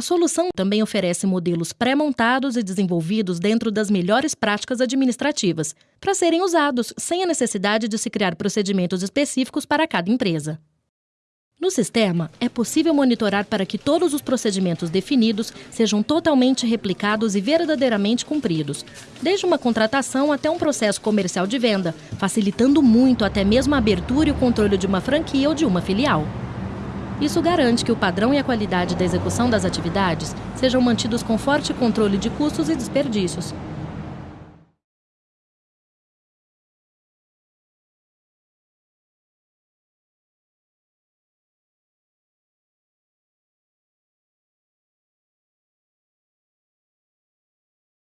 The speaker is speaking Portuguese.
A solução também oferece modelos pré-montados e desenvolvidos dentro das melhores práticas administrativas, para serem usados sem a necessidade de se criar procedimentos específicos para cada empresa. No sistema, é possível monitorar para que todos os procedimentos definidos sejam totalmente replicados e verdadeiramente cumpridos, desde uma contratação até um processo comercial de venda, facilitando muito até mesmo a abertura e o controle de uma franquia ou de uma filial. Isso garante que o padrão e a qualidade da execução das atividades sejam mantidos com forte controle de custos e desperdícios,